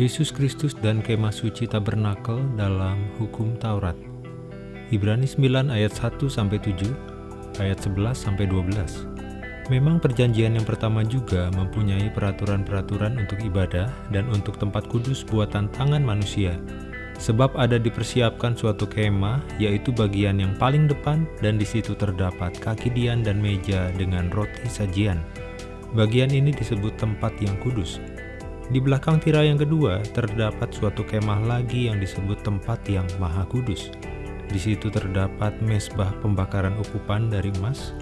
Yesus Kristus dan kemah suci tabernakel dalam hukum Taurat. Ibrani 9 ayat 1 sampai 7, ayat 11 sampai 12. Memang perjanjian yang pertama juga mempunyai peraturan-peraturan untuk ibadah dan untuk tempat kudus buatan tangan manusia. Sebab ada dipersiapkan suatu kemah, yaitu bagian yang paling depan, dan di situ terdapat kaki dian dan meja dengan roti sajian. Bagian ini disebut tempat yang kudus. Di belakang tirai yang kedua terdapat suatu kemah lagi yang disebut tempat yang maha kudus. Di situ terdapat mesbah pembakaran ukupan dari emas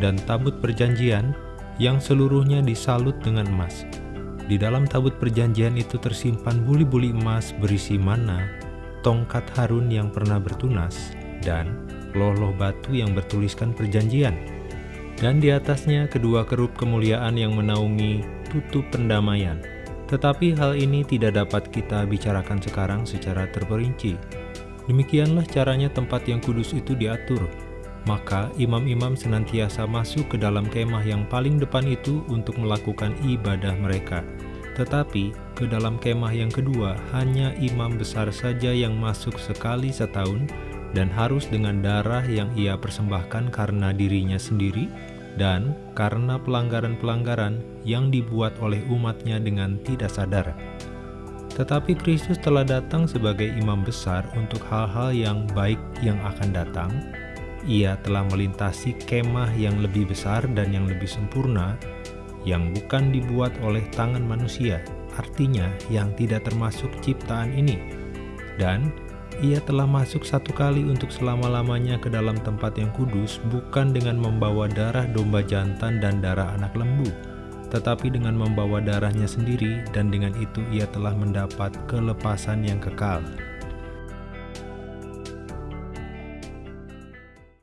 dan tabut perjanjian yang seluruhnya disalut dengan emas. Di dalam tabut perjanjian itu tersimpan buli-buli emas berisi mana, tongkat Harun yang pernah bertunas, dan loh-loh batu yang bertuliskan perjanjian. Dan di atasnya kedua kerup kemuliaan yang menaungi tutup pendamaian tetapi hal ini tidak dapat kita bicarakan sekarang secara terperinci. Demikianlah caranya tempat yang kudus itu diatur. Maka imam-imam senantiasa masuk ke dalam kemah yang paling depan itu untuk melakukan ibadah mereka. Tetapi ke dalam kemah yang kedua hanya imam besar saja yang masuk sekali setahun dan harus dengan darah yang ia persembahkan karena dirinya sendiri dan karena pelanggaran-pelanggaran yang dibuat oleh umatnya dengan tidak sadar. Tetapi Kristus telah datang sebagai imam besar untuk hal-hal yang baik yang akan datang. Ia telah melintasi kemah yang lebih besar dan yang lebih sempurna, yang bukan dibuat oleh tangan manusia, artinya yang tidak termasuk ciptaan ini. Dan ia telah masuk satu kali untuk selama-lamanya ke dalam tempat yang kudus, bukan dengan membawa darah domba jantan dan darah anak lembu, tetapi dengan membawa darahnya sendiri, dan dengan itu ia telah mendapat kelepasan yang kekal.